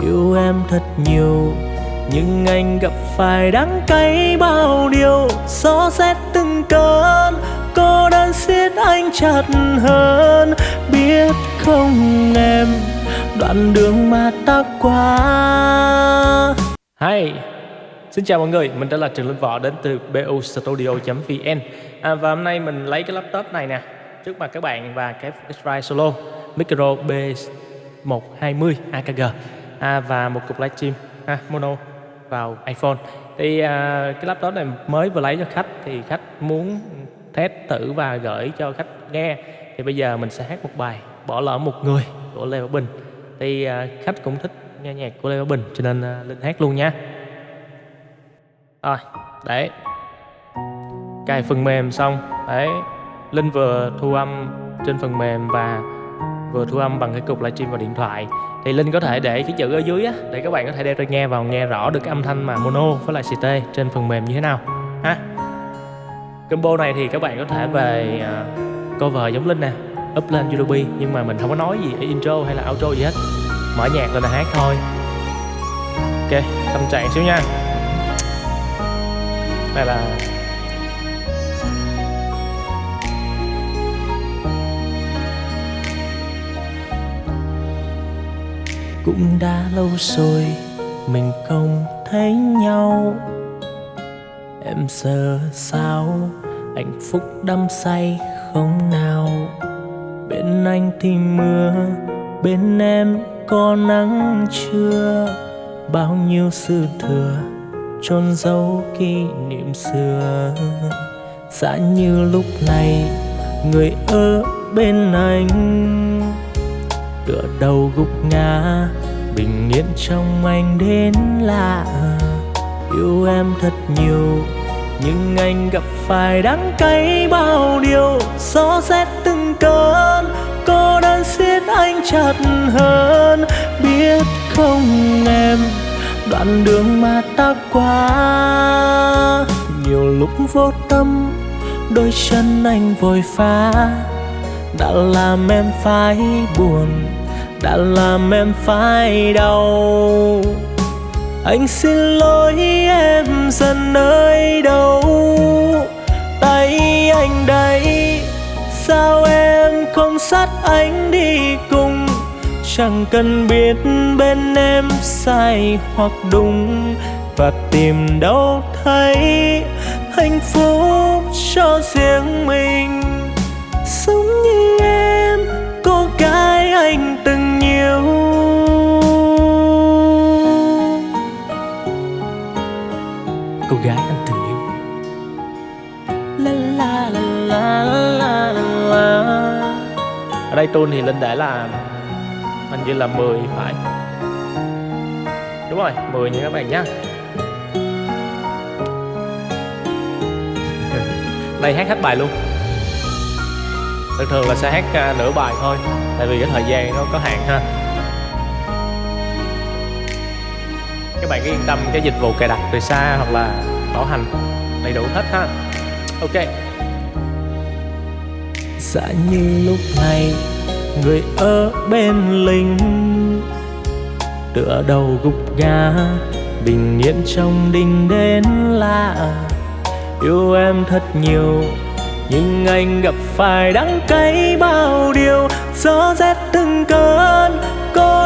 yêu em thật nhiều nhưng anh gặp phải đắng cay bao điều. Gió rét từng cơn cô đơn siết anh chặt hơn. Biết không em đoạn đường mà ta qua. Hi, xin chào mọi người, mình đã là Trường Linh Võ đến từ bustudio.vn à, Và hôm nay mình lấy cái laptop này nè trước mặt các bạn và cái X-Ride Solo Micro B120 AKG à, và một cục livestream ha, mono vào iPhone. Thì à, cái laptop này mới vừa lấy cho khách thì khách muốn test thử và gửi cho khách nghe. Thì bây giờ mình sẽ hát một bài bỏ lỡ một người của Lê Bảo Bình. Thì à, khách cũng thích nghe nhạc của Lê Bảo Bình cho nên à, Linh hát luôn nha. Rồi đấy cài phần mềm xong. Đấy Linh vừa thu âm trên phần mềm và vừa thu âm bằng cái cục livestream vào điện thoại. Thì Linh có thể để cái chữ ở dưới á để các bạn có thể đeo tai nghe vào nghe rõ được cái âm thanh mà mono với lại CT trên phần mềm như thế nào. Ha. Combo này thì các bạn có thể về uh, cover giống Linh nè up lên YouTube nhưng mà mình không có nói gì intro hay là outro gì hết. Mở nhạc lên là hát thôi. Ok tâm trạng xíu nha. Đây là cũng đã lâu rồi mình không thấy nhau. Em giờ sao hạnh phúc đắm say không nào? Bên anh thì mưa, bên em có nắng chưa? Bao nhiêu sự thừa chôn giấu kỷ niệm xưa. Giá như lúc này người ở bên anh tựa đầu gục ngã, bình yên trong anh đến lạ. Yêu em thật nhiều, nhưng anh gặp phải đắng cay bao điều. Gió rét từng cơn, cô đơn siết anh chặt hơn. Biết không em, đoạn đường mà ta qua, nhiều lúc vô tâm, đôi chân anh vội phá. Đã làm em phải buồn đã làm em phải đau. Anh xin lỗi em dần nơi đâu. Tay anh đây, sao em không sát anh đi cùng? Chẳng cần biết bên em sai hoặc đúng, và tìm đâu thấy hạnh phúc cho riêng mình. Cô gái anh từng yêu. La la la la la la. Ở đây tune thì Linh đã là hình như là 10 phải. Đúng rồi 10 nha các bạn nhé này hát hết bài luôn. Thường thường là sẽ hát à, nửa bài thôi, tại vì cái thời gian nó có hạn ha. Các bạn cứ yên tâm, cái dịch vụ cài đặt từ xa hoặc là bảo hành đầy đủ hết ha. Ok. Dạ như lúc này, người ở bên linh tựa đầu gục ngã, bình yên trong đình đến lạ. Yêu em thật nhiều, nhưng anh gặp phải đắng cay bao điều, gió rét từng cơn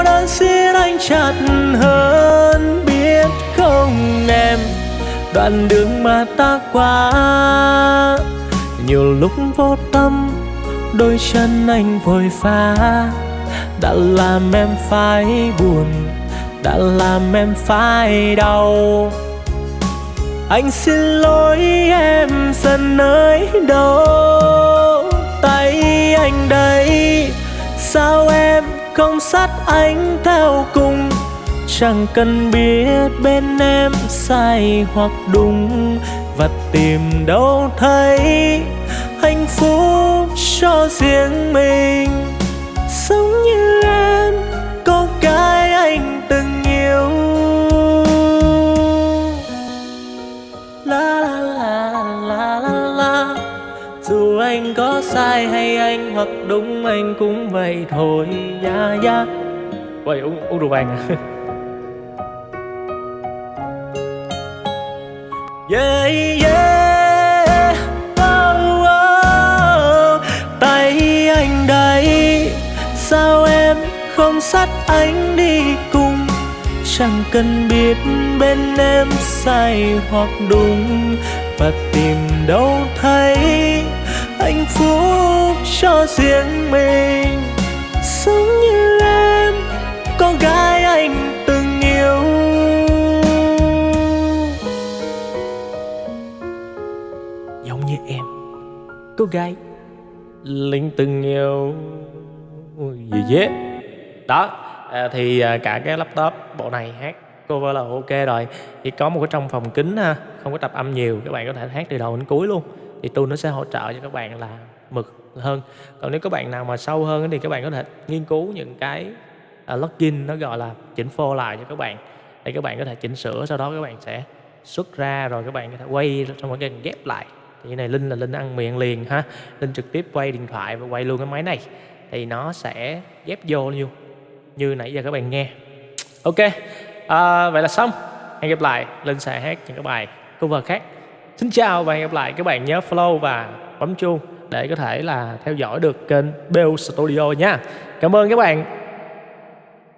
cô đơn xiết anh chặt hơn biết không em? Đoạn đường mà ta qua, nhiều lúc vô tâm, đôi chân anh vội phá. Đã làm em phải buồn, đã làm em phải đau. Anh xin lỗi em dần nơi đâu? Tay anh đây, sao em không sát anh theo cùng. Chẳng cần biết bên em sai hoặc đúng, và tìm đâu thấy hạnh phúc cho riêng mình. Sống như dù anh có sai hay anh hoặc đúng anh cũng vậy thôi ya yeah, ya yeah. Uống, rượu vàng à Yeah, yeah oh, oh. Tay anh đây Sao em không sát anh đi cùng Chẳng cần biết bên em sai hoặc đúng Và tìm đâu thấy hạnh phúc cho riêng mình. Giống như em, con gái anh từng yêu. Giống như em, cô gái Linh từng yêu. Gì yeah. đó à, thì à, cả cái laptop bộ này hát cover là ok rồi. Chỉ có một cái trong phòng kính ha không có tập âm nhiều các bạn có thể hát từ đầu đến cuối luôn thì tôi nó sẽ hỗ trợ cho các bạn là mực hơn. Còn nếu các bạn nào mà sâu hơn thì các bạn có thể nghiên cứu những cái uh, login nó gọi là chỉnh phô lại cho các bạn. Để các bạn có thể chỉnh sửa sau đó các bạn sẽ xuất ra rồi các bạn có thể quay xong rồi các bạn ghép lại. Thì cái này linh là linh ăn miệng liền ha. Linh trực tiếp quay điện thoại và quay luôn cái máy này. Thì nó sẽ ghép vô như như nãy giờ các bạn nghe. Ok à, vậy là xong. Hẹn gặp lại. Linh sẽ hát những cái bài cover khác xin chào và hẹn gặp lại các bạn nhớ follow và bấm chuông để có thể là theo dõi được kênh Bell Studio nha. Cảm ơn các bạn.